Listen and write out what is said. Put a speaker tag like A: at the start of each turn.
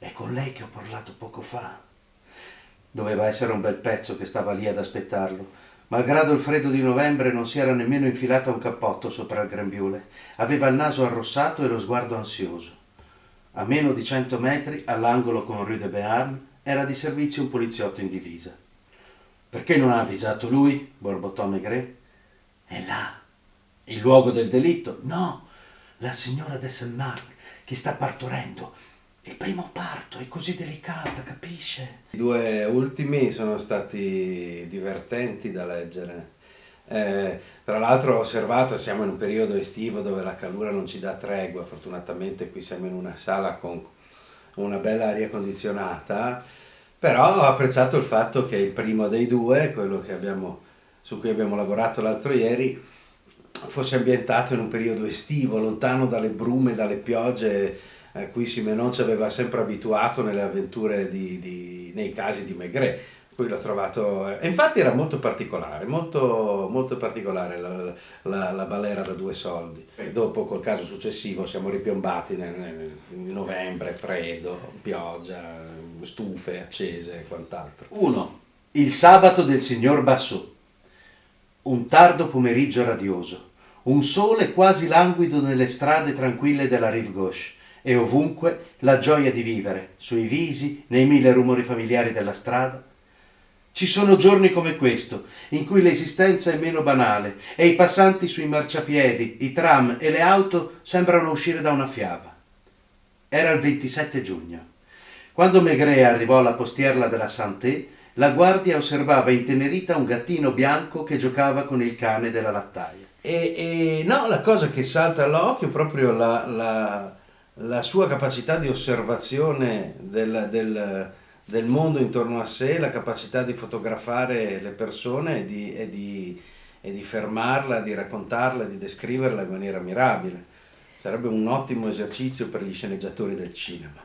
A: È con lei che ho parlato poco fa. Doveva essere un bel pezzo che stava lì ad aspettarlo. Malgrado il freddo di novembre non si era nemmeno infilata un cappotto sopra il grembiule. Aveva il naso arrossato e lo sguardo ansioso. A meno di cento metri, all'angolo con Rue de Béarn, era di servizio un poliziotto in divisa. Perché non ha avvisato lui? borbottò Maigret. È là. Il luogo del delitto? No, la signora de Saint-Marc che sta partorendo. Il primo parto è così delicata, capisce?
B: I due ultimi sono stati divertenti da leggere. Eh, tra l'altro ho osservato, siamo in un periodo estivo dove la calura non ci dà tregua, fortunatamente qui siamo in una sala con una bella aria condizionata, però ho apprezzato il fatto che il primo dei due, quello abbiamo, su cui abbiamo lavorato l'altro ieri, fosse ambientato in un periodo estivo, lontano dalle brume, dalle piogge a cui Simenon ci aveva sempre abituato nelle avventure di, di, nei casi di Maigret. Qui l'ho trovato, e infatti era molto particolare, molto, molto particolare la, la, la, balera da due soldi. E dopo col caso successivo siamo ripiombati nel, nel novembre, freddo, pioggia, stufe accese e quant'altro.
A: 1. Il sabato del signor Bassot. Un tardo pomeriggio radioso. Un sole quasi languido nelle strade tranquille della Rive Gauche e ovunque la gioia di vivere, sui visi, nei mille rumori familiari della strada. Ci sono giorni come questo, in cui l'esistenza è meno banale e i passanti sui marciapiedi, i tram e le auto sembrano uscire da una fiaba. Era il 27 giugno. Quando Maigret arrivò alla postierla della Santé, la guardia osservava intenerita un gattino bianco che giocava con il cane della lattaia.
B: E, e no, la cosa che salta all'occhio è proprio la, la, la, sua capacità di osservazione del, del, del, mondo intorno a sé, la capacità di fotografare le persone e di, e di, e di fermarla, di raccontarla, di descriverla in maniera mirabile. Sarebbe un ottimo esercizio per gli sceneggiatori del cinema.